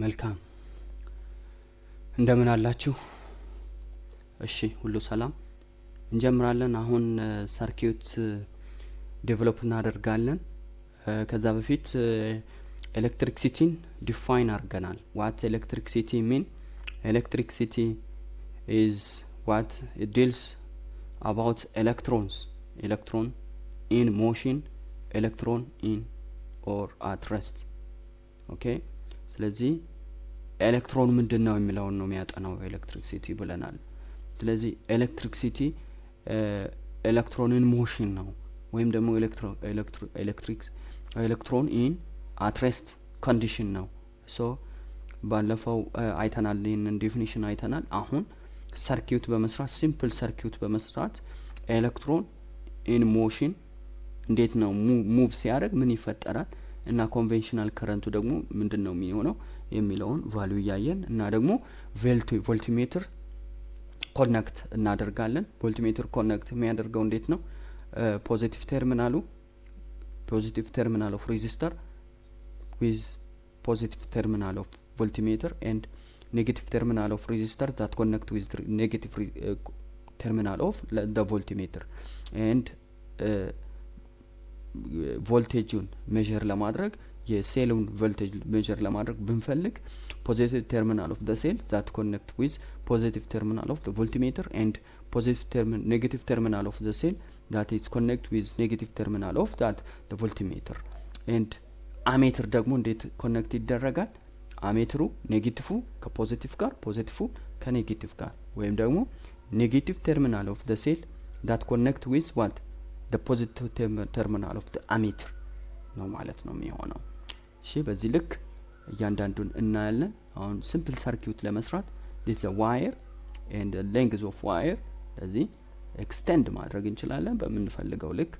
መልካም እንደምን አላችሁ? እሺ ሁሉ ሰላም። እንጀምራለን። አሁን circuit develop እናደርጋለን። ከዛ በፊት electricity ን define አድርገናል። what electricity mean electricity is what deals about electrons electron in motion electron in or at okay ስለዚህ ኤሌክትሮን ምንድን ነው የሚለውን ነው የሚያጠናው electricity ብለናል። ስለዚህ ኤሌክትሪክሲቲ electron in motion ነው ወይም ደግሞ electric electron in at rest condition ነው። so ባለፈው አይተናል፣ ይህንን definition አይተናል። አሁን circuit በመስራት simple circuit በመስራት electron in motion እንዴት ነው move ሲያደርግ ምን ይፈጠራል እና conventional current ኡ ደግሞ ምንድን ነው የሚሆነው የሚለውን value እያየን እና ደግሞ voltmeter connect እናደርጋለን። voltmeter connect የሚያደርገው እንዴት ነው? positive terminal ኡ positive terminal of resistor with positive terminal of voltmeter and negative terminal of resistor that connect with negative terminal of the voltmeter and voltage ኡን measure ለማድረግ የ cell ኡን voltage measure ለማድረግ ብንፈልግ positive terminal of cell that connect with positive terminal of voltmeter and positive negative terminal of cell that is connect with negative terminal of that voltmeter and ammeter ደግሞ እንዴት connect ይደረጋል? ammeter ኡ negative ከ positive ጋር positive ከ negative ጋር ወይም ደግሞ negative terminal of the cell that connect with what positive terminal of ammeter ነው ማለት ነው የሚሆነው። እሺ በዚህ ልክ እያንዳንዱን እናያለን። አሁን simple circuit ለመስራት this wire and length of wire ለዚህ extend ማድረግ እንችላለን። በምንፈልገው ልክ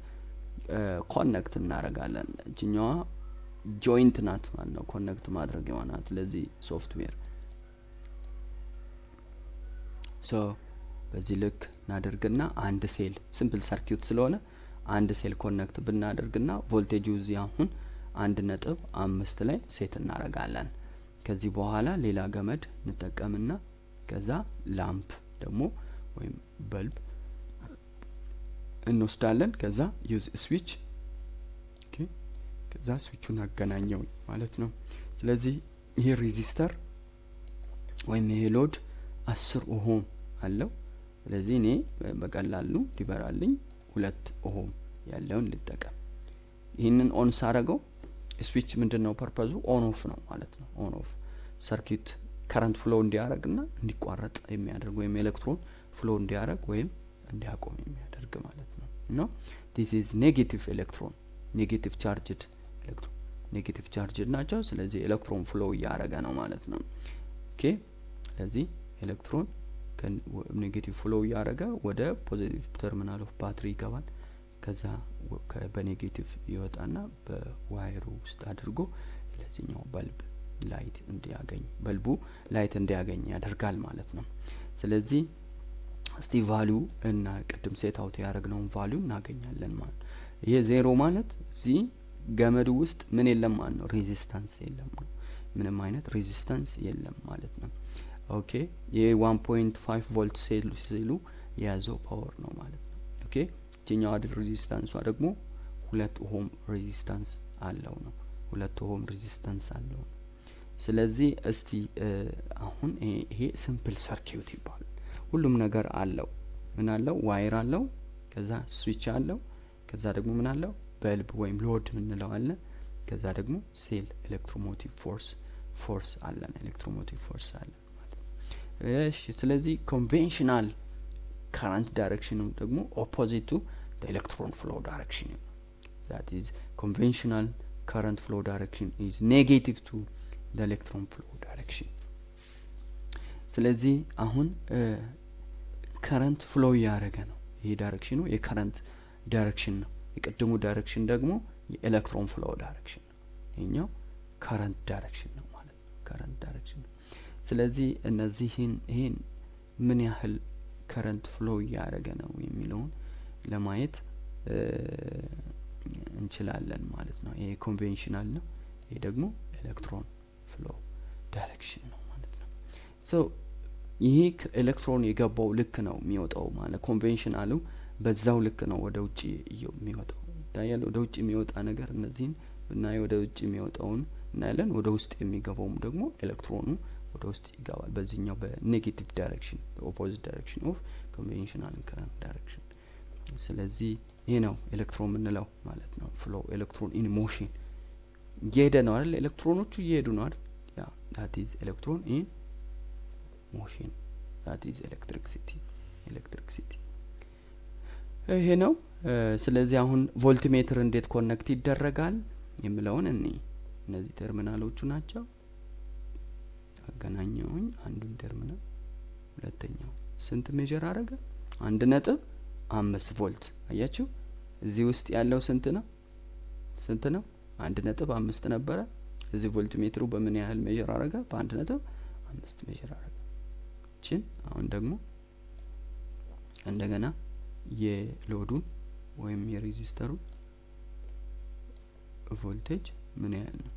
connect እናደርጋለን። እችኛዋ joint ናት ማለት ነው connect ማድረግ የሆናት ለዚህ software so በዚህ ልክ እናደርግና አንድ cell simple circuit ስለሆነ አንድ cell connect ብናደርግና ቮልቴጁ እዚህ አሁን አንድ ነጥብ አምስት ላይ set እናደርጋለን። ከዚህ በኋላ ሌላ ገመድ እንጠቀምና ከዛ lamp ደግሞ ወይም bulb እንወስዳለን። ከዛ ዩዝ ስዊች ከዛ ስዊቹን አገናኘው ማለት ነው። ስለዚህ ይሄ resistor ወይም ይሄ load አስር ohm አለው። ስለዚህ እኔ በቀላሉ ሊበራልኝ ሁለት ohm ያለውን ልጠቀም። ይህንን on ሳረገው switch ምንድን ነው purpose ኡ? on off ነው ማለት ነው። on off circuit current flow እንዲያደርግ ና እንዲቋረጥ የሚያደርግ ወይም ኤሌክትሮን flow እንዲያደርግ ወይም እንዲያቆም የሚያደርግ ማለት ነው። no this is negative electron negative charged electron negative charged ናቸው። ስለዚህ electron flow እያደረገ ነው ማለት ነው። okay ስለዚህ electron negative flow እያደረገ ወደ positive terminal of battery ይገባል። ከዛ በ negative ይወጣና በ wire ኡ ውስጥ አድርጎ ለዚህኛው bulb light እንዲያገኝ bulb ኡ light እንዲያገኝ ያደርጋል ማለት ነው። ስለዚህ እስቲ value እና ቅድም set out ያደረግነውን value እናገኛለን ማለት ይሄ ዜሮ ማለት እዚህ ገመዱ ውስጥ ምን የለም ማለት ነው፣ resistance የለም ነው። ምንም አይነት resistance የለም ማለት ነው። okay ይሄ one point five volt cell ኡ የያዘው power ነው ማለት ነው። okay ይችኛዋ resistance ኧ ደግሞ ሁለት ohm resistance አለው ነው። ሁለት ohm resistance አለው ነው። ስለዚህ እስቲ አሁን ይሄ simple circuit ይባላል። ሁሉም ነገር አለው። ምን አለው? wire አለው። ከዛ ስዊች አለው። ከዛ ደግሞ ምን አለው? bulb ወይም load ምንለው አለ። ከዛ ደግሞ cell electromotive force force አለን። electromotive force አለን እሺ ስለዚህ conventional current direction ኡ ደግሞ opposite to electron flow direction that is conventional current flow direction is negative to electron flow direction። ስለዚህ አሁን current flow እያደረገ ነው። ይሄ direction ኡ የ current direction ነው። የቅድሙ direction ደግሞ የ electron flow direction ነው። ይኛው current direction ነው ማለት ነው። current direction ነው። ስለዚህ እነዚህን ይሄን ምን ያህል current flow እያደረገ ነው የሚለውን ለማየት እንችላለን ማለት ነው። ይሄ conventional ነው። ይሄ ደግሞ electron flow direction ነው ማለት ነው። so ይሄ ኤሌክትሮን የገባው ልክ ነው የሚወጣው ማለት conventional ኡ በዛው ልክ ነው ወደ ውጭ የሚወጣው ይታያል። ወደ ውጭ የሚወጣ ነገር እነዚህን ብናይ ወደ ውጭ የሚወጣውን እናያለን። ወደ ውስጥ የሚገባውም ደግሞ ኤሌክትሮኑ ወደ ውስጥ ይገባል። በዚህኛው በ negative direction opposite direction of conventional current direction። ስለዚህ ይህ ነው ኤሌክትሮን የምንለው ማለት ነው። flow electron in motion እየሄደ ነው አይደል? ኤሌክትሮኖቹ እየሄዱ ነው አይደል? ያ that is electron in motion that is electricity electricity ይሄ ነው። ስለዚህ አሁን voltmeter እንዴት connect ይደረጋል የሚለውን እኔ እነዚህ ተርሚናሎቹ ናቸው። አገናኘሁኝ አንዱን ተርሚናል ሁለተኛው ስንት measure አረገ? አንድ ነጥብ አምስት ቮልት አያችሁ። እዚህ ውስጥ ያለው ስንት ነው? ስንት ነው? አንድ ነጥብ አምስት ነበረ። እዚህ voltmeter ኡ በምን ያህል measure አረገ? በአንድ ነጥብ አምስት measure አረገ። እችን አሁን ደግሞ እንደገና የ load ኡን ወይም የ resistor ኡን voltage ምን ያህል ነው?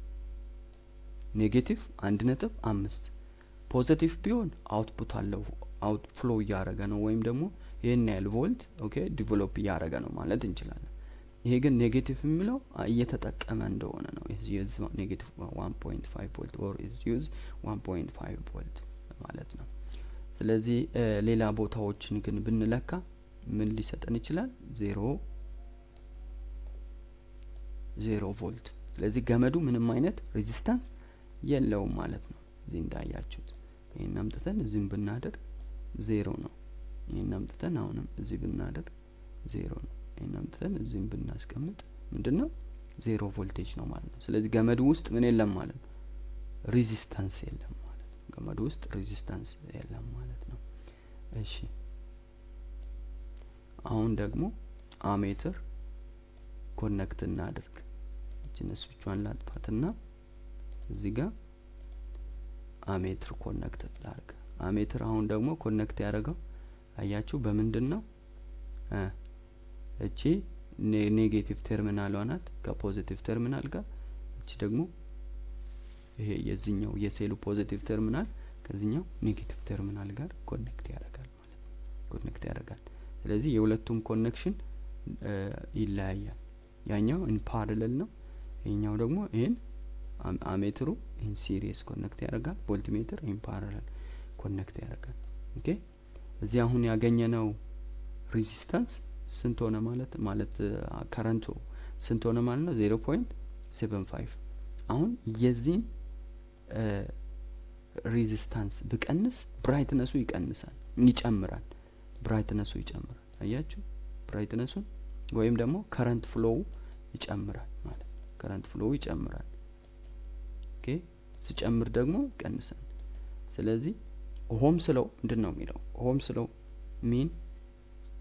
negative አንድ ነጥብ አምስት positive ቢሆን output አለው out flow እያደረገ ነው ወይም ደግሞ ይህን ያህል ቮልት okay develop እያደረገ ነው ማለት እንችላለን። ይሄ ግን negative የሚለው እየተጠቀመ እንደሆነ ነው። use negative one point five volt or use one point five volt ማለት ነው። ስለዚህ ሌላ ቦታዎችን ግን ብንለካ ምን ሊሰጠን ይችላል? ዜሮ ዜሮ ቮልት። ስለዚህ ገመዱ ምንም አይነት resistance የለውም ማለት ነው። እዚህ እንዳያችሁት ይህን አምጥተን እዚህም ብናደርግ ዜሮ ነው። ይህን አምጥተን አሁንም እዚህ ብናደርግ ዜሮ ነው። ይህን አምጥተን እዚህም ብናስቀምጥ ምንድን ነው ዜሮ ቮልቴጅ ነው ማለት ነው። ስለዚህ ገመዱ ውስጥ ምን የለም ማለት ነው፣ resistance የለም ማለት ነው። ገመዱ ውስጥ resistance የለም ማለት ነው። እሺ አሁን ደግሞ ammeter connect እናድርግ። እችን ስዊቿን ላጥፋትና እዚህ ጋር ammeter connect ላርግ። ammeter አሁን ደግሞ connect ያደረገው አያችሁ በምንድን ነው? እቺ negative terminal ኧ ናት ከ positive terminal ጋር። እቺ ደግሞ ይሄ የዚህኛው የ cell ኡ positive terminal ከዚህኛው negative terminal ጋር connect ያደርጋል ማለት ነው። connect ያደርጋል። ስለዚህ የሁለቱም connection ይለያያል። ያኛው in parallel ነው። ይሄኛው ደግሞ ይህን ammeter ኡ in series connect ያደርጋል። voltmeter in parallel connect ያደርጋል። okay እዚህ አሁን ያገኘነው resistance ስንት ሆነ ማለት ማለት current ኡ ስንት ሆነ ማለት ነው? zero point seven five አሁን የዚህን resistance ብቀንስ brightness ኡ ይቀንሳል፣ ይጨምራል። brightness ኡ ይጨምራል። አያችሁ brightness ኡን ወይም ደግሞ current flow ኡ ይጨምራል ማለት ነው። current flow ኡ ይጨምራል። okay ሲጨምር ደግሞ ይቀንሳል። ስለዚህ Ohm's law ምንድን ነው የሚለው Ohm's law mean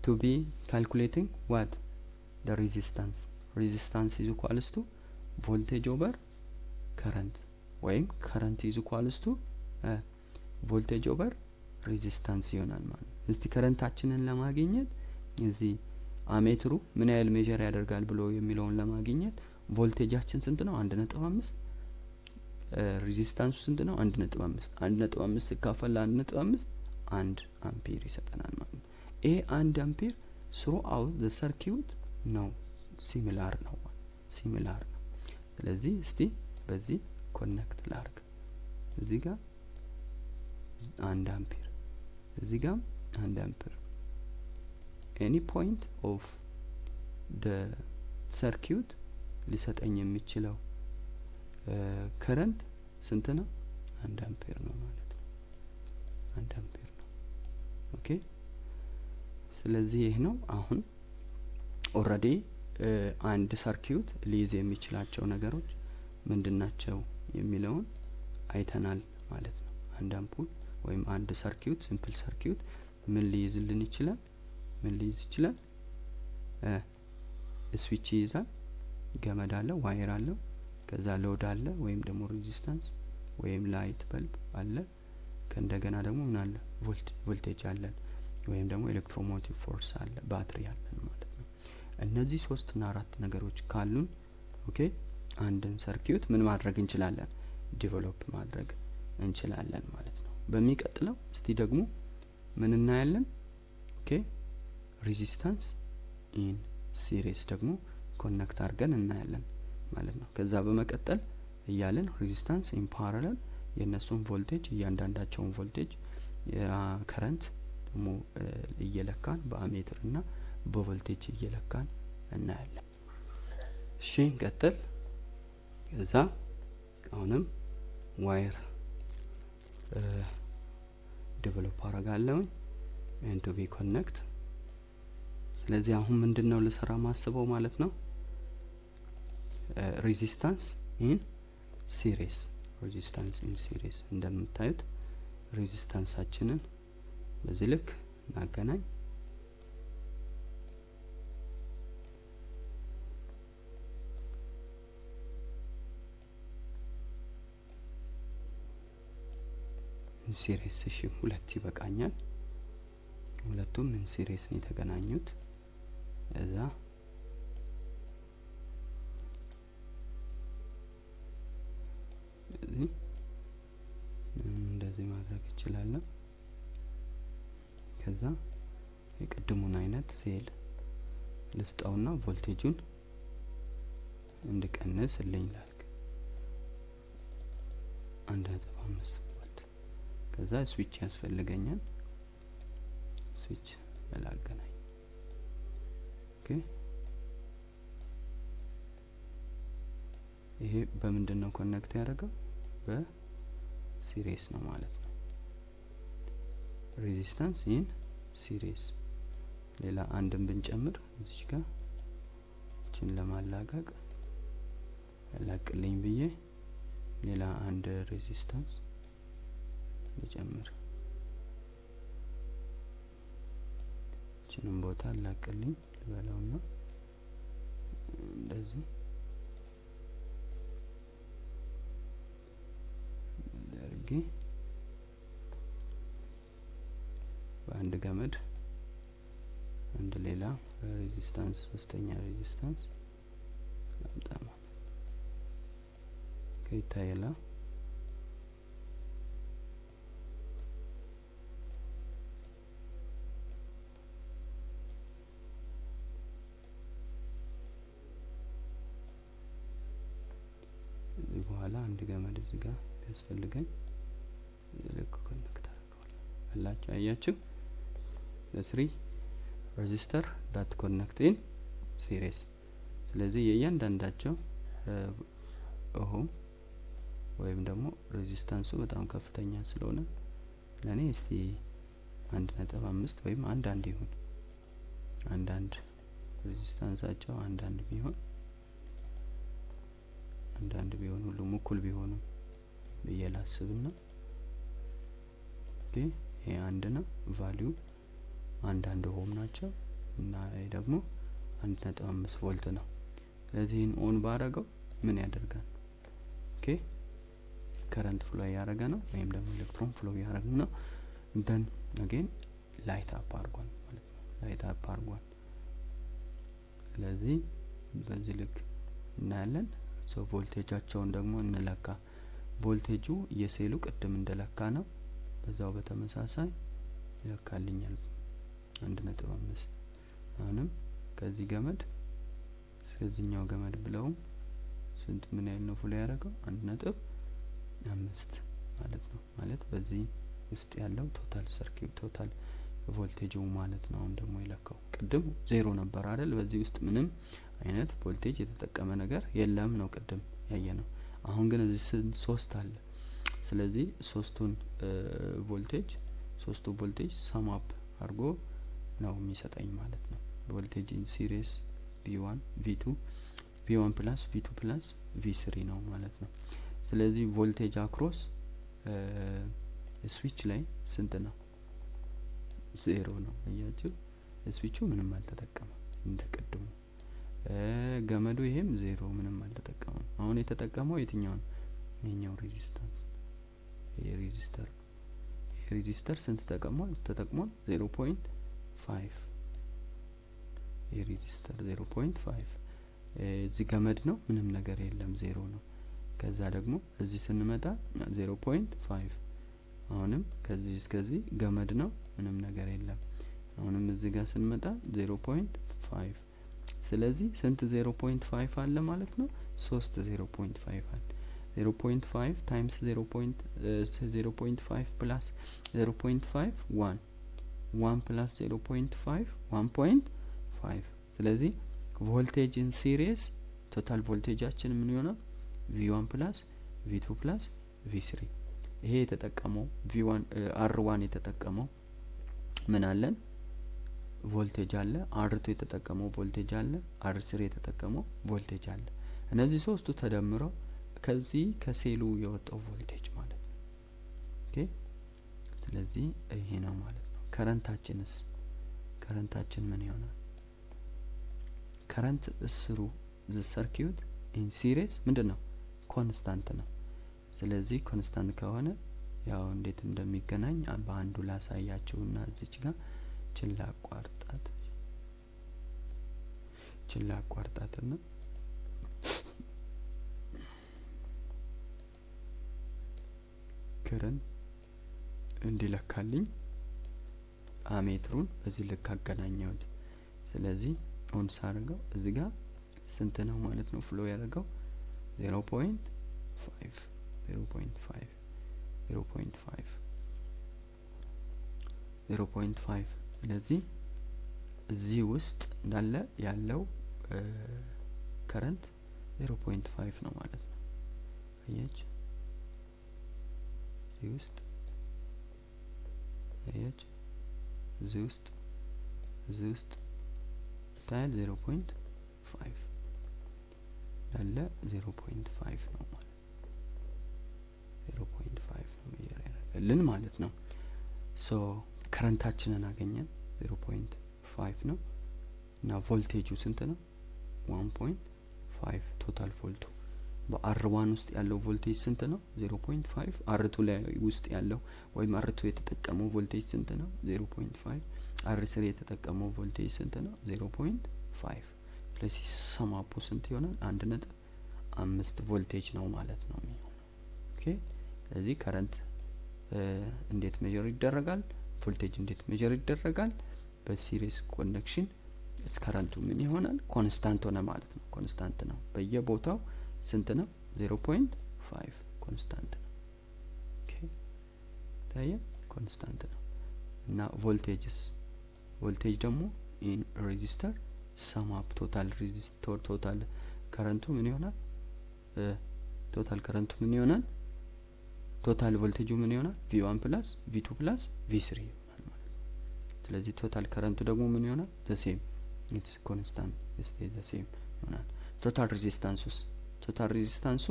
to be calculating what the resistance resistance is equals to voltage over current ወይም current is equals to voltage over resistance ይሆናል ማለት ነው። እስቲ current ኣችንን ለማግኘት እዚህ ammeter ኡ ምን ያህል measure ያደርጋል ብሎ የሚለውን ለማግኘት ቮልቴጃችን ስንት ነው? አንድ ነጥብ አምስት resistance ኡ ስንት ነው? አንድ ነጥብ አምስት አንድ ነጥብ አምስት ሲካፈል ለአንድ ነጥብ አምስት አንድ አምፔር ይሰጠናል ማለት ነው። ይሄ አንድ አምፔር throughout the circuit ነው similar ነው similar ነው። ስለዚህ እስቲ በዚህ connect ላርግ። እዚህ ጋር አንድ አምፔር እዚህ ጋር አንድ አምፔር any point of the circuit ሊሰጠኝ የሚችለው current ስንት ነው? አንድ አምፔር ነው ማለት ነው። አንድ አምፔር ነው። okay ስለዚህ ይህ ነው አሁን already አንድ circuit ሊይዝ የሚችላቸው ነገሮች ምንድን ናቸው የሚለውን አይተናል ማለት ነው። አንድ አምፑል ወይም አንድ circuit simple circuit ምን ሊይዝልን ይችላል? ምን ሊይዝ ይችላል? ስዊች ይይዛል፣ ገመድ አለው፣ wire አለው፣ ከዛ load አለ ወይም ደግሞ resistance ወይም light bulb አለ። ከእንደገና ደግሞ ምን አለ? ቮልቴጅ አለን ወይም ደግሞ electromotive force አለ፣ ባትሪ አለን ማለት ነው። እነዚህ ሶስትና አራት ነገሮች ካሉን okay አንድን circuit ምን ማድረግ እንችላለን? develop ማድረግ እንችላለን ማለት ነው። በሚቀጥለው እስቲ ደግሞ ምን እናያለን? okay resistance in series ደግሞ connect አድርገን እናያለን ማለት ነው። ከዛ በመቀጠል እያለን resistance in parallel የእነሱን ቮልቴጅ እያንዳንዳቸውን voltage current ደግሞ እየለካን በ ammeter እና በቮልቴጅ እየለካን እናያለን። እሺ እንቀጥል። ከዛ አሁንም wire develop አረጋለሁኝ and be connect። ስለዚህ አሁን ምንድን ነው ልሰራ ማስበው ማለት ነው resistance in series resistance in series እንደምታዩት resistance ኣችንን በዚህ ልክ እናገናኝ። in series እሺ፣ ሁለት ይበቃኛል። ሁለቱም in series ነው የተገናኙት። እዛ እንደዚህ እችላለሁ። ከዛ የቅድሙን አይነት ሴል ልስጠውና ቮልቴጁን እንድቀንስ ልኝ ላልክ አንድ ነጥብ አምስት ቮልት ከዛ ስዊች ያስፈልገኛል። ስዊች በላገናኝ okay። ይሄ በምንድን ነው connect ያደረገው? በ series ነው ማለት ነው። resistance in series ሌላ አንድን ብንጨምር እዚች ጋር እችን ለማላቀቅ ያላቅልኝ ብዬ ሌላ አንድ ሬዚስታንስ ልጨምር። እችንም ቦታ አላቅልኝ ልበለውና እንደዚህ አድርጌ በአንድ ገመድ አንድ ሌላ ሬዚስታንስ ሶስተኛ ሬዚስታንስ ላምጣ ማለት ከይታየላ በኋላ አንድ ገመድ እዚህ ጋር ቢያስፈልገኝ ልክ ኮኔክት አላችሁ አያችሁ ለ three resistor that connect in series ስለዚህ የእያንዳንዳቸው ohm ወይም ደግሞ resistance ኡ በጣም ከፍተኛ ስለሆነ ለእኔ እስቲ አንድ ነጥብ አምስት ወይም አንድ አንድ ይሁን። አንዳንድ resistance ኣቸው አንዳንድ ቢሆን አንዳንድ ቢሆን ሁሉም እኩል ቢሆኑ ብዬ ላስብና ይሄ አንድ ነው። value አንድ ohm ናቸው እና ይህ ደግሞ አንድ ነጥብ አምስት ቮልት ነው። ስለዚህ ይህን on ባረገው ምን ያደርጋል? okay current flow እያደረገ ነው ወይም ደግሞ electron flow እያደረገ ነው። then again light up አርጓል ማለት ነው። light up አርጓል። ስለዚህ በዚህ ልክ እናያለን። so ቮልቴጃቸውን ደግሞ እንለካ። ቮልቴጁ የሴሉ ቅድም እንደለካ ነው። በዛው በተመሳሳይ ይለካልኛል አንድ ነጥብ አምስት አሁንም ከዚህ ገመድ እስከዚህኛው ገመድ ብለውም ስንት ምን ያህል ነው pull ያደረገው አንድ ነጥብ አምስት ማለት ነው። ማለት በዚህ ውስጥ ያለው total circuit total voltage ኡ ማለት ነው። አሁን ደግሞ የለካው ቅድም ዜሮ ነበር አይደል? በዚህ ውስጥ ምንም አይነት ቮልቴጅ የተጠቀመ ነገር የለም ነው ቅድም ያየ ነው። አሁን ግን እዚህ ሶስት አለ። ስለዚህ ሶስቱን ቮልቴጅ ሶስቱ ቮልቴጅ sum up አድርጎ ነው የሚሰጠኝ ማለት ነው። voltage in series V one V two V one plus V two plus V three ነው ማለት ነው። ስለዚህ voltage across switch ላይ ስንት ነው? ዜሮ ነው። አያችሁ ስዊቹ ምንም አልተጠቀመም እንደ ቅድሙ። ገመዱ ይሄም ዜሮ ምንም አልተጠቀመም። አሁን የተጠቀመው የትኛው ነው? ይሄኛው resistance resistor resistor ስንት ተጠቅሟል? ተጠቅሟል zero point five point five እዚህ ገመድ ነው ምንም ነገር የለም ዜሮ ነው። ከዛ ደግሞ እዚህ ስንመጣ zero point five አሁንም ከዚህ እስከዚህ ገመድ ነው፣ ምንም ነገር የለም። አሁንም እዚህ ጋር ስንመጣ zero point five ስለዚህ ስንት zero point five አለ ማለት ነው? ሶስት zero point five አለ። zero point five times zero point zero point five plus zero point five one plus zero point five one point five ስለዚህ voltage in series total voltage ኣችን ምን ይሆናል? V one plus V two plus V three ይሄ የተጠቀመው V one R one የተጠቀመው ምን አለን ቮልቴጅ አለ። R two የተጠቀመው ቮልቴጅ አለ። R three የተጠቀመው ቮልቴጅ አለ። እነዚህ ሶስቱ ተደምረው ከዚህ ከሴሉ የወጣው ቮልቴጅ ማለት ነው። okay ስለዚህ ይሄ ነው ማለት ነው። current ኣችንስ current ኣችን ምን ይሆናል? current through the circuit in series ምንድን ነው? constant ነው። ስለዚህ constant ከሆነ ያው እንዴት እንደሚገናኝ በአንዱ ላሳያችሁና እዚች ጋር ችላ አቋርጣት ችላ አቋርጣትና current እንዲለካልኝ ammeter ኡን በዚህ ልክ አገናኘሁት። ስለዚህ on ሳደርገው እዚህ ጋር ስንት ነው ማለት ነው flow point five zero point five ስለዚህ እዚህ ውስጥ እንዳለ ያለው current zero point five ነው ማለት ነው። አየች እዚህ ውስጥ አየች እዚህ ውስጥ እዚህ ውስጥ ታያል zero point five ያለ zero point five ነው ማለት zero point five ነው measure ያደረገልን ማለት ነው። so current ኣችንን አገኘን zero point five ነው እና ቮልቴጁ ስንት ነው? one point five total ቮልቱ በ R one ውስጥ ያለው ቮልቴጅ ስንት ነው? zero point five R two ላይ ውስጥ ያለው ወይም R two የተጠቀመው ቮልቴጅ ስንት ነው? zero point five R three የተጠቀመው ቮልቴጅ ስንት ነው? zero point five ስለዚህ sum up ኡ ስንት ይሆናል? አንድ ነጥብ አምስት ቮልቴጅ ነው ማለት ነው የሚሆነው። okay ስለዚህ current እንዴት measure ይደረጋል? ቮልቴጅ እንዴት measure ይደረጋል? በ series connection ከረንቱ ምን ይሆናል? constant ሆነ ማለት ነው። constant ነው በየቦታው ስንት ነው? zero point five constant ነው። okay ታየ constant ነው እና ቮልቴጅስ ቮልቴጅ ደግሞ in resistor sum up total resistor total ከረንቱ ምን ይሆናል? total ከረንቱ ምን ይሆናል? total ቮልቴጁ ምን ይሆናል? V one plus V two plus V three ይሆናል ማለት ስለዚህ total ከረንቱ ደግሞ ምን ይሆናል? the same it's constant stay the same ይሆናል። total ሬዚስታንሱስ total ሬዚስታንሱ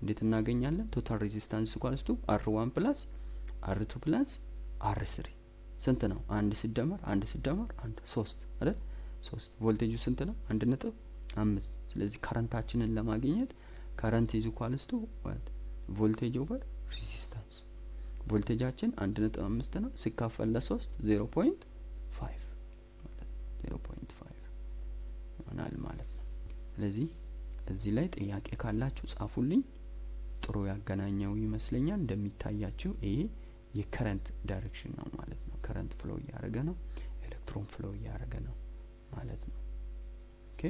እንዴት እናገኛለን? total resistance equals to R one plus R two plus R three ስንት ነው? አንድ ሲደመር አንድ ሲደመር አንድ ሶስት አይደል? ሶስት ቮልቴጁ ስንት ነው? አንድ ነጥብ አምስት ስለዚህ ከረንታችንን ለማግኘት current is equals to voltage over resistance ቮልቴጃችን አንድ ነጥብ አምስት ነው ሲካፈል ለሶስት zero point five ይሆናል ማለት ነው። ስለዚህ እዚህ ላይ ጥያቄ ካላችሁ ጻፉልኝ። ጥሩ ያገናኘው ይመስለኛል። እንደሚታያችሁ ይሄ የ current direction ነው ማለት ነው። current flow እያደረገ ነው፣ ኤሌክትሮን flow እያደረገ ነው ማለት ነው። okay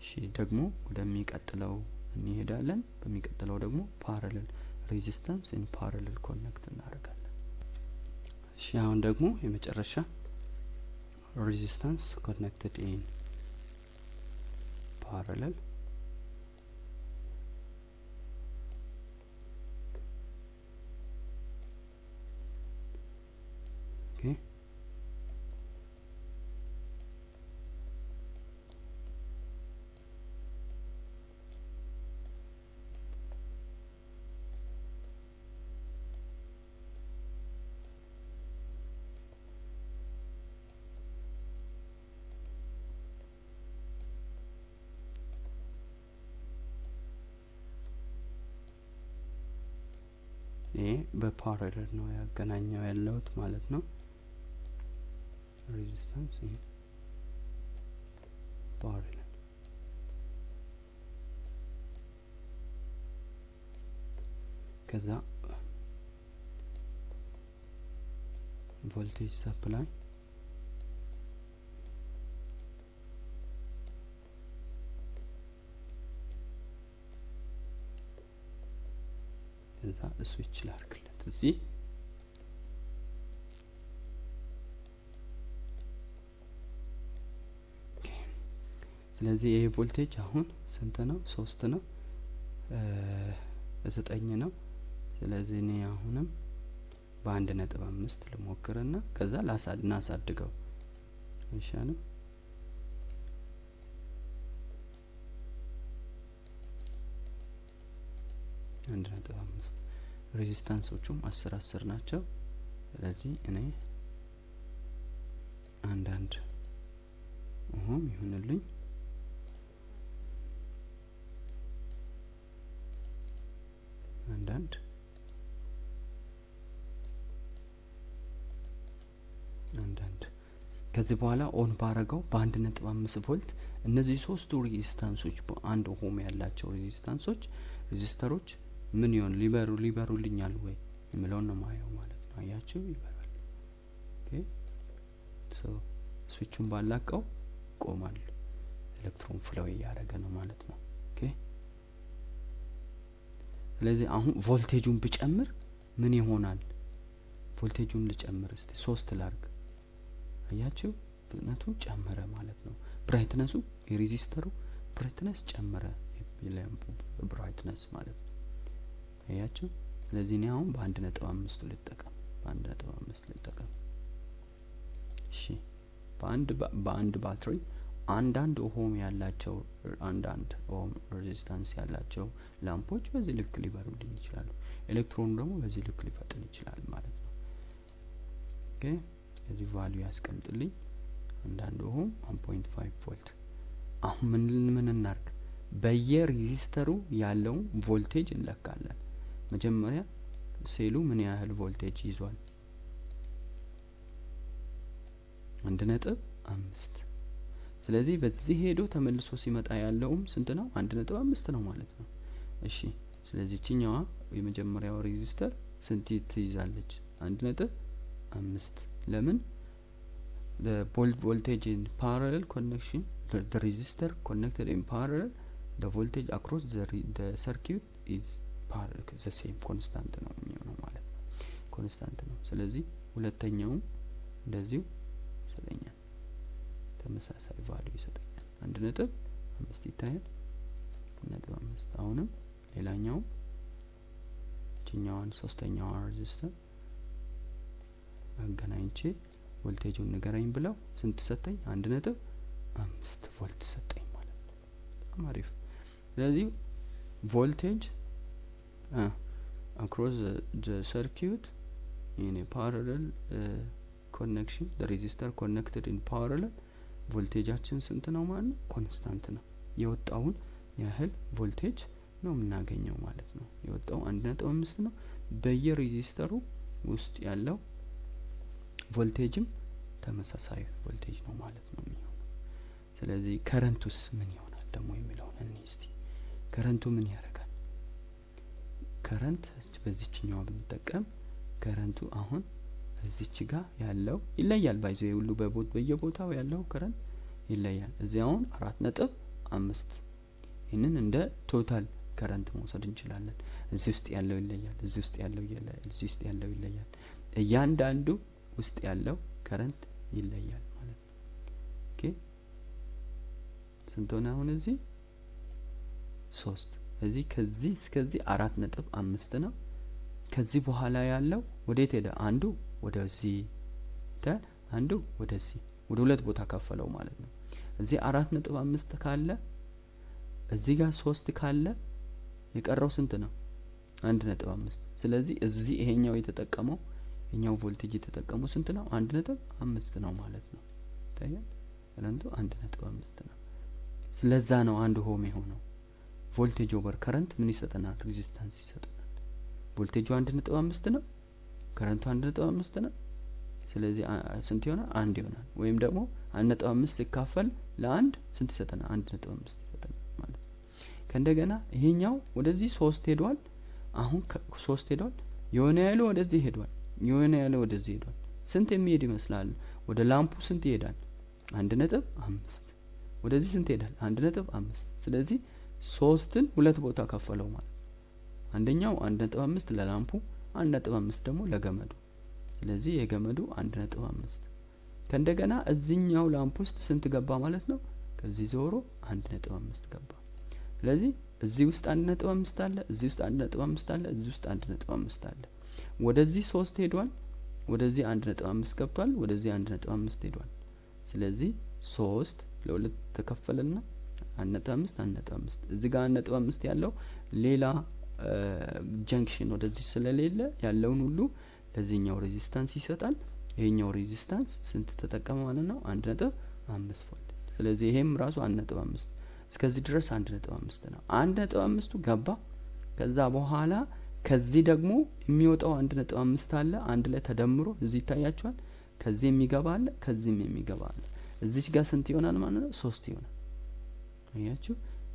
እሺ፣ ደግሞ ወደሚቀጥለው እንሄዳለን። በሚቀጥለው ደግሞ parallel resistance in parallel connect እናደርጋለን። እሺ፣ አሁን ደግሞ የመጨረሻ resistance connected in parallel Okay. ይሄ በ parallel ነው ያገናኘው ያለሁት ማለት ነው። resistance ይሄ parallel ከዛ voltage supply ከዛ ስዊች ላርግለት እዚህ ስለዚህ ይሄ ቮልቴጅ አሁን ስንት ነው? ሶስት ነው፣ ዘጠኝ ነው። ስለዚህ እኔ አሁንም በአንድ ነጥብ አምስት ልሞክርና ከዛ እናሳድገው አይሻልም? አንድ ነጥብ አምስት ሬዚስታንሶቹም አስር አስር ናቸው። ስለዚህ እኔ አንዳንድ ohm ይሁንልኝ አንዳንድ አንዳንድ ከዚህ በኋላ on ባረገው በአንድ ነጥብ አምስት ቮልት እነዚህ ሶስቱ ሬዚስታንሶች በአንድ ohm ያላቸው ሬዚስታንሶች ሬዚስተሮች ምን ይሆን ሊበሩ ሊበሩልኛል ወይ የሚለውን ነው ማየው ማለት ነው። አያችሁ ይበራል። ስዊቹን ባላቀው ይቆማል። ኤሌክትሮን flow እያደረገ ነው ማለት ነው። ስለዚህ አሁን ቮልቴጁን ብጨምር ምን ይሆናል? ቮልቴጁን ልጨምር እስቲ ሶስት ላርግ። አያችሁ ፍጥነቱ ጨመረ ማለት ነው። ብራይትነሱ የሬዚስተሩ brightness ጨመረ። brightness ማለት ነው። አያችሁ ስለዚህ እኔ አሁን በአንድ ነጥብ አምስቱ ልጠቀም በአንድ ነጥብ አምስት ልጠቀም። እሺ በአንድ በአንድ ባትሪ አንዳንድ ohm ያላቸው አንዳንድ ohm resistance ያላቸው ላምፖች በዚህ ልክ ሊበሩልኝ ይችላሉ። ኤሌክትሮኑ ደግሞ በዚህ ልክ ሊፈጥን ይችላል ማለት ነው። okay የዚህ value ያስቀምጥልኝ አንዳንድ ohm 1.5 ቮልት። አሁን ምን ምን እናርግ? በየሬዚስተሩ ያለውን ቮልቴጅ እንለካለን። መጀመሪያ ሴሉ ምን ያህል ቮልቴጅ ይዟል? አንድ ነጥብ አምስት ስለዚህ በዚህ ሄዶ ተመልሶ ሲመጣ ያለውም ስንት ነው? አንድ ነጥብ አምስት ነው ማለት ነው። እሺ ስለዚህ ይችኛዋ የመጀመሪያው resistor ስንት ትይዛለች? አንድ ነጥብ አምስት ለምን volt voltage in parallel connection the resistor connected in parallel the voltage across the, the circuit is the same ነው የሚሆነው ማለት ነው። constant ነው። ስለዚህ ሁለተኛውም እንደዚሁ ይሰጠኛል፣ ተመሳሳይ value ይሰጠኛል። አንድ ነጥብ አምስት ይታያል። ነጥብ አምስት አሁንም ሌላኛውም ይችኛዋን ሶስተኛዋን resistor አገናኝቼ ቮልቴጁን ንገረኝ ብለው ስንት ሰጠኝ? አንድ ነጥብ አምስት ቮልት ሰጠኝ ማለት ነው። በጣም አሪፍ። ስለዚህ voltage across the circuit in parallel connection resistor connected in parallel ቮልቴጃችን ስንት ነው ማለት ነው? constant ነው። የወጣውን ያህል ቮልቴጅ ነው የምናገኘው ማለት ነው። የወጣው አንድ ነጥብ አምስት ነው። በየሬዚስተሩ ውስጥ ያለው ቮልቴጅም ተመሳሳይ ቮልቴጅ ነው ማለት ነው የሚሆነው። ስለዚህ ከረንቱስ ምን ይሆናል ደግሞ የሚለውን እኔ እስቲ ከረንቱ ምን ያደርጋል? current በዚችኛዋ ብንጠቀም ከረንቱ አሁን እዚች ጋር ያለው ይለያል። ባይዞ ሁሉ በየቦታው ያለው current ይለያል። እዚህ አሁን አራት ነጥብ አምስት ይህንን እንደ total current መውሰድ እንችላለን። እዚህ ውስጥ ያለው ይለያል። እዚህ ውስጥ ያለው እዚህ ውስጥ ያለው ይለያል። እያንዳንዱ ውስጥ ያለው current ይለያል ማለት ነው። OK ስንት ሆነ አሁን እዚህ ሶስት እዚህ ከዚህ እስከዚህ አራት ነጥብ አምስት ነው። ከዚህ በኋላ ያለው ወዴት ሄደ? አንዱ ወደዚህ ተ አንዱ ወደዚህ ወደ ሁለት ቦታ ከፈለው ማለት ነው። እዚህ አራት ነጥብ አምስት ካለ እዚህ ጋር ሶስት ካለ የቀረው ስንት ነው? አንድ ነጥብ አምስት ስለዚህ እዚህ ይሄኛው የተጠቀመው ይሄኛው ቮልቴጅ የተጠቀመው ስንት ነው? አንድ ነጥብ አምስት ነው ማለት ነው። ይታያል። ከረንቱ አንድ ነጥብ አምስት ነው። ስለዛ ነው አንድ ሆም የሆነው። voltage over current ምን ይሰጠናል? resistance ይሰጠናል። ቮልቴጁ አንድ ነጥብ አምስት ነው። current ኡ አንድ ነጥብ አምስት ነው። ስለዚህ ስንት ይሆናል? አንድ ይሆናል። ወይም ደግሞ አንድ ነጥብ አምስት ሲካፈል ለአንድ ስንት ይሰጠናል? አንድ ነጥብ አምስት ይሰጠናል ማለት ነው። ከእንደገና ይሄኛው ወደዚህ ሶስት ሄዷል። አሁን ሶስት ሄዷል። የሆነ ያህሉ ወደዚህ ሄዷል። የሆነ ያህሉ ወደዚህ ሄዷል። ስንት የሚሄድ ይመስላል? ወደ ላምፑ ስንት ይሄዳል? አንድ ነጥብ አምስት ወደዚህ ስንት ይሄዳል? አንድ ነጥብ አምስት ስለዚህ ሶስትን ሁለት ቦታ ከፈለው ማለት አንደኛው አንድ ነጥብ አምስት ለላምፑ አንድ ነጥብ አምስት ደግሞ ለገመዱ ስለዚህ የገመዱ አንድ ነጥብ አምስት ከእንደገና እዚኛው ላምፕ ውስጥ ስንት ገባ ማለት ነው? ከዚህ ዞሮ አንድ ነጥብ አምስት ገባ። ስለዚህ እዚህ ውስጥ አንድ ነጥብ አምስት አለ፣ እዚህ ውስጥ አንድ ነጥብ አምስት አለ፣ እዚህ ውስጥ አንድ ነጥብ አምስት አለ። ወደዚህ ሶስት ሄዷል፣ ወደዚህ አንድ ነጥብ አምስት ገብቷል፣ ወደዚህ አንድ ነጥብ አምስት ሄዷል። ስለዚህ ሶስት ለሁለት ተከፈለና አንድ ነጥብ አምስት አንድ ነጥብ አምስት እዚህ ጋር አንድ ነጥብ አምስት ያለው ሌላ junction ወደዚህ ስለሌለ ያለውን ሁሉ ለዚህኛው resistance ይሰጣል። ይሄኛው resistance ስንት ተጠቀመ ማለት ነው? አንድ ነጥብ አምስት ቮልት። ስለዚህ ይሄም ራሱ አንድ ነጥብ አምስት እስከዚህ ድረስ አንድ ነጥብ አምስት ነው። አንድ ነጥብ አምስቱ ገባ። ከዛ በኋላ ከዚህ ደግሞ የሚወጣው አንድ ነጥብ አምስት አለ አንድ ላይ ተደምሮ እዚህ ይታያቸዋል። ከዚህ የሚገባ አለ፣ ከዚህም የሚገባ አለ። እዚች ጋር ስንት ይሆናል ማለት ነው? ሶስት ይሆናል። አያችሁ?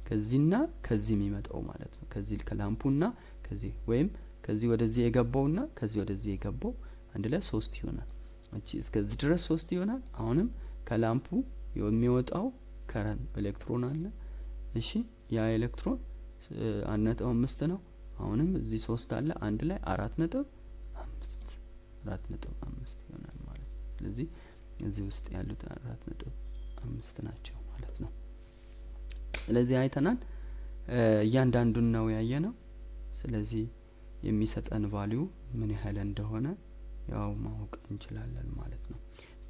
ከዚህና ከዚህ የሚመጣው ማለት ነው። ከዚህ ከላምፑና ከዚህ ወይም ከዚህ ወደዚህ የገባውና ከዚህ ወደዚህ የገባው አንድ ላይ ሶስት ይሆናል። እቺ እስከዚህ ድረስ ሶስት ይሆናል። አሁንም ከላምፑ የሚወጣው current ኤሌክትሮን አለ። እሺ ያ ኤሌክትሮን አንድ ነጥብ አምስት ነው። አሁንም እዚህ ሶስት አለ። አንድ ላይ አራት ነጥብ አምስት አራት ነጥብ አምስት ይሆናል ማለት ነው። ስለዚህ እዚህ ውስጥ ያሉት አራት ነጥብ አምስት ናቸው ማለት ነው። ስለዚህ አይተናል። እያንዳንዱን ነው ያየ ነው። ስለዚህ የሚሰጠን value ምን ያህል እንደሆነ ያው ማወቅ እንችላለን ማለት ነው።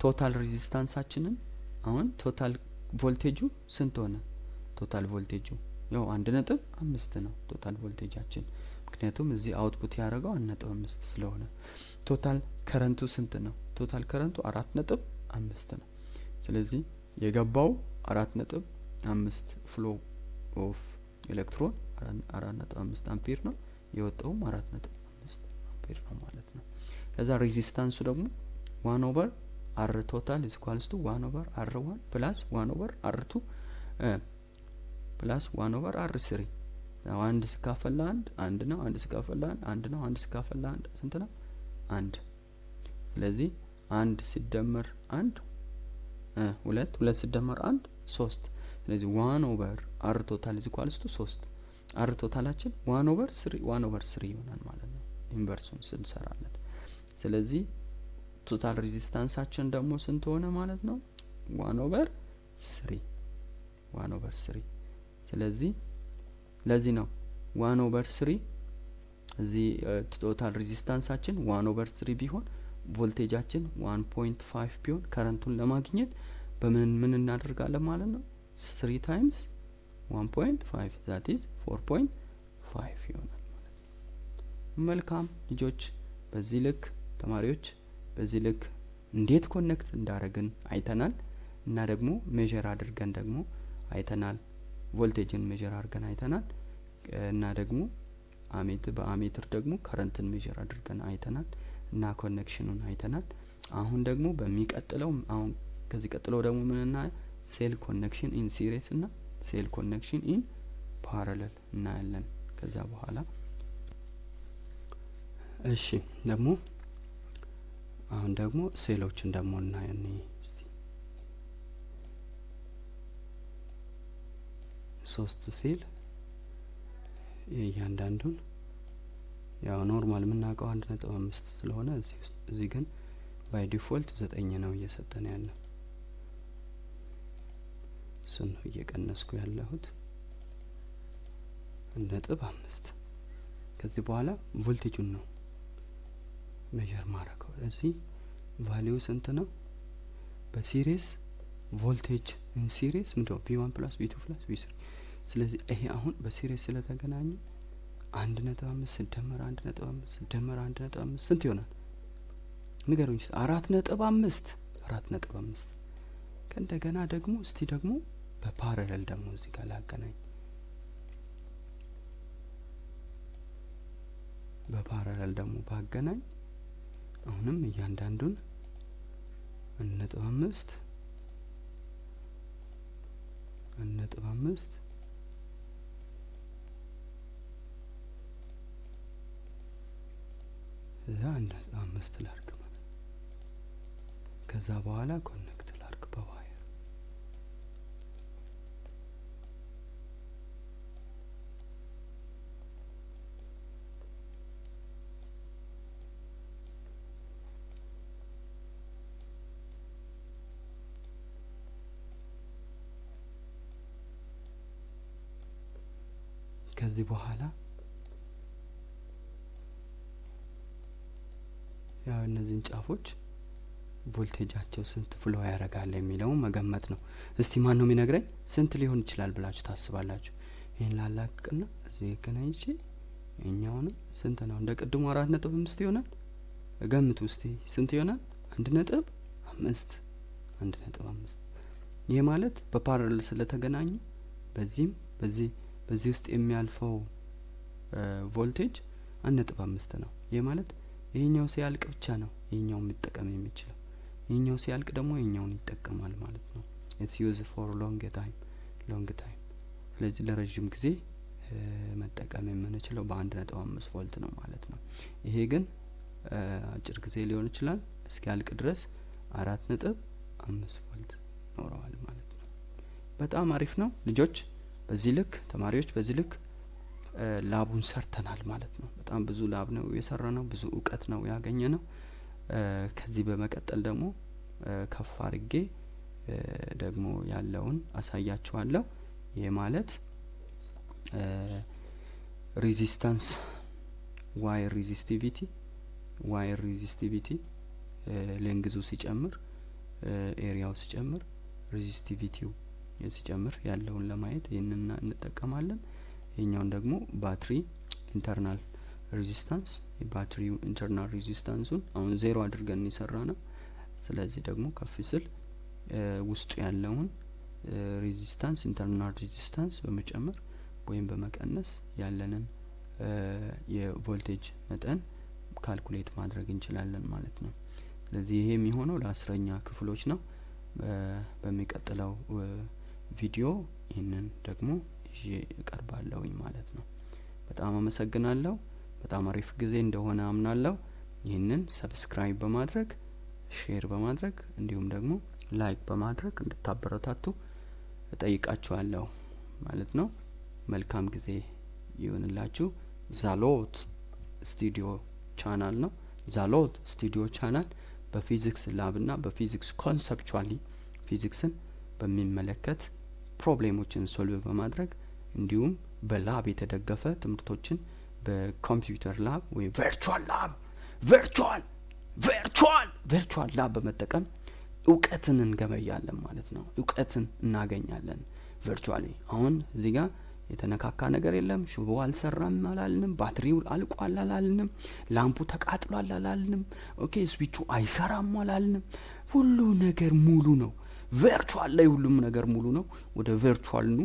total resistance ኣችንን አሁን total voltage ኡ ስንት ሆነ? total voltage ኡ ያው አንድ ነጥብ አምስት ነው total voltage ኣችን ምክንያቱም እዚህ output ያደረገው አንድ ነጥብ አምስት ስለሆነ። total current ኡ ስንት ነው? total current ኡ አራት ነጥብ አምስት ነው። ስለዚህ የገባው አራት ነጥብ አምስት flow of electron አራት ነጥብ አምስት አምፔር ነው። የወጣውም አራት ነጥብ አምስት አምፔር ነው ማለት ነው። ከዛ resistance ኡ ደግሞ one over R total is equals to one over R one plus one over R two plus one over R three አንድ ሲካፈል ለአንድ አንድ ነው። አንድ ሲካፈል ለአንድ አንድ ነው። አንድ ሲካፈል ለአንድ ስንት ነው? አንድ። ስለዚህ አንድ ሲደመር አንድ ሁለት፣ ሁለት ሲደመር አንድ ሶስት። ስለዚህ one over R total is equals ሶስት። R total ኣችን one over three one over three ይሆናል ማለት ነው inverse ኡን ስንሰራለት። ስለዚህ total resistance ኣችን ደግሞ ስንት ሆነ ማለት ነው? one over three one over three ስለዚህ ለዚህ ነው one over three እዚህ total resistance ኣችን one over three ቢሆን voltage ኣችን one point five ቢሆን current ኡን ለማግኘት በምን ምን እናደርጋለን ማለት ነው three times one point five that is four point five ይሆናል ማለት ነው። መልካም ልጆች፣ በዚህ ልክ ተማሪዎች፣ በዚህ ልክ እንዴት connect እንዳደረግን አይተናል እና ደግሞ measure አድርገን ደግሞ አይተናል። voltage ን measure አድርገን አይተናል እና ደግሞ አሜት በ ammeter ደግሞ current ን measure አድርገን አይተናል እና connection ኑን አይተናል። አሁን ደግሞ በሚቀጥለው አሁን ከዚህ ቀጥለው ደግሞ ምንና cell connection in series እና cell connection in parallel እናያለን። ከዛ በኋላ እሺ ደግሞ አሁን ደግሞ ሴሎችን ደግሞ እናየን ሶስት ሴል የእያንዳንዱን ያው normal የምናውቀው አንድ ነጥብ አምስት ስለሆነ እዚህ ግን by default ዘጠኝ ነው እየሰጠን ያለ እሱን ነው እየቀነስኩ ያለሁት። ነጥብ አምስት። ከዚህ በኋላ ቮልቴጁን ነው measure ማድረገው እዚህ value ስንት ነው? በ series voltage series ምንድነው? V one plus V two plus V three። ስለዚህ ይሄ አሁን በሲሪስ ስለተገናኘ አንድ ነጥብ አምስት ስደመር አንድ ነጥብ አምስት ስደመር አንድ ነጥብ አምስት ስንት ይሆናል? ንገሩኝ አራት ነጥብ አምስት። አራት ነጥብ አምስት። ከእንደገና ደግሞ እስቲ ደግሞ በፓራለል ደግሞ እዚህ ጋር ላገናኝ። በፓራለል ደግሞ ባገናኝ አሁንም እያንዳንዱን ነጥብ አምስት ነጥብ አምስት እዛ አንድ ነጥብ አምስት ላርግ ማለት ከዛ በኋላ ኮኔክት ላርግ በዋየር ከዚህ በኋላ ያው እነዚህን ጫፎች ቮልቴጃቸው ስንት ፍሎ ያደርጋል የሚለውን መገመት ነው። እስቲ ማን ነው የሚነግረኝ? ስንት ሊሆን ይችላል ብላችሁ ታስባላችሁ? ይህን ላላቅቅና እዚህ ገናኝቼ ይኛውንም ስንት ነው? እንደ ቅድሙ አራት ነጥብ አምስት ይሆናል። ገምቱ እስቲ ስንት ይሆናል? አንድ ነጥብ አምስት አንድ ነጥብ አምስት ይህ ማለት በ parallel ስለተገናኙ በዚህም በዚህ በዚህ ውስጥ የሚያልፈው ቮልቴጅ አንድ ነጥብ አምስት ነው። ይህ ማለት ይህኛው ሲያልቅ ብቻ ነው ይህኛው የሚጠቀም የሚችለው። ይህኛው ሲያልቅ ደግሞ ይህኛውን ይጠቀማል ማለት ነው። it's use for long time long time። ስለዚህ ለረዥም ጊዜ መጠቀም የምንችለው በአንድ ነጥብ አምስት ቮልት ነው ማለት ነው። ይሄ ግን አጭር ጊዜ ሊሆን ይችላል እስኪያልቅ ድረስ አራት ነጥብ አምስት ቮልት ይኖረዋል ማለት ነው። በጣም አሪፍ ነው ልጆች። በዚህ ልክ ተማሪዎች በዚህ ልክ ላቡን ሰርተናል ማለት ነው። በጣም ብዙ ላብ ነው የሰራ ነው። ብዙ እውቀት ነው ያገኘ ነው። ከዚህ በመቀጠል ደግሞ ከፍ አድርጌ ደግሞ ያለውን አሳያችኋለሁ። ይህ ማለት ሬዚስታንስ wire resistivity wire resistivity length ኡ ሲጨምር area ው ሲጨምር resistivity ው ሲጨምር ያለውን ለማየት ይህንን እንጠቀማለን። ይህኛውን ደግሞ ባትሪ internal resistance የባትሪው internal resistance ኡን አሁን ዜሮ አድርገን የሰራ ነው። ስለዚህ ደግሞ ከፍ ስል ውስጡ ያለውን resistance internal resistance በመጨመር ወይም በመቀነስ ያለንን የቮልቴጅ መጠን calculate ማድረግ እንችላለን ማለት ነው። ስለዚህ ይሄ የሚሆነው ለአስረኛ ክፍሎች ነው። በሚቀጥለው ቪዲዮ ይህንን ደግሞ ይዤ እቀርባለሁኝ ማለት ነው። በጣም አመሰግናለሁ። በጣም አሪፍ ጊዜ እንደሆነ አምናለሁ። ይህንን subscribe በማድረግ share በማድረግ እንዲሁም ደግሞ like በማድረግ እንድታበረታቱ እጠይቃችኋለሁ ማለት ነው። መልካም ጊዜ ይሁንላችሁ። ዛሎት ስቱዲዮ ቻናል ነው። ዛሎት ስቱዲዮ ቻናል በፊዚክስ lab እና በፊዚክስ conceptually ፊዚክስን በሚመለከት problem ኦችን solve በማድረግ እንዲሁም በ lab የተደገፈ ትምህርቶችን በኮምፒውተር lab ወይም virtual lab virtual virtual virtual lab በመጠቀም እውቀትን እንገበያለን ማለት ነው። እውቀትን እናገኛለን virtually። አሁን እዚህ ጋር የተነካካ ነገር የለም። ሽቦ አልሰራም አላልንም። ባትሪው አልቋል አላልንም። ላምፑ ተቃጥሏል አላልንም። ኦኬ ስዊቹ አይሰራም አላልንም። ሁሉ ነገር ሙሉ ነው። virtual ላይ ሁሉም ነገር ሙሉ ነው። ወደ virtual ኑ።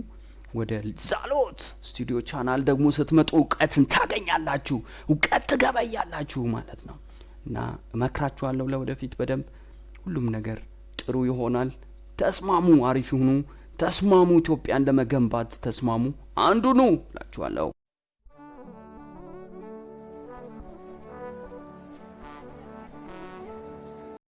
ወደ ዛሎት ስቱዲዮ ቻናል ደግሞ ስትመጡ እውቀትን ታገኛላችሁ፣ እውቀት ትገበያላችሁ ማለት ነው እና እመክራችኋለሁ ለወደፊት በደንብ ሁሉም ነገር ጥሩ ይሆናል። ተስማሙ፣ አሪፍ ይሁኑ። ተስማሙ፣ ኢትዮጵያን ለመገንባት ተስማሙ። አንዱ ኑ እላችኋለሁ።